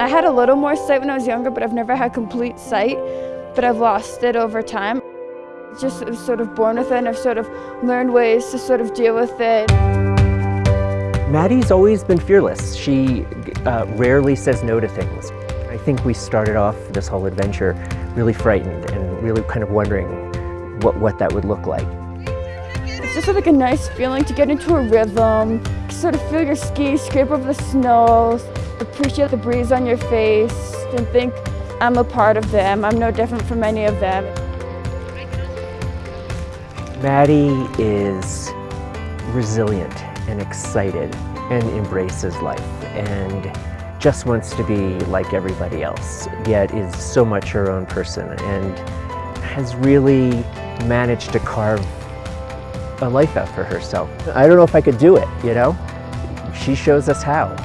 I had a little more sight when I was younger, but I've never had complete sight, but I've lost it over time. Just sort of born with it and I've sort of learned ways to sort of deal with it. Maddie's always been fearless. She uh, rarely says no to things. I think we started off this whole adventure really frightened and really kind of wondering what, what that would look like. It's just like a nice feeling to get into a rhythm, sort of feel your skis scrape over the snow, appreciate the breeze on your face, and think I'm a part of them. I'm no different from any of them. Maddie is resilient and excited and embraces life and just wants to be like everybody else, yet is so much her own person and has really managed to carve a life out for herself. I don't know if I could do it, you know? She shows us how.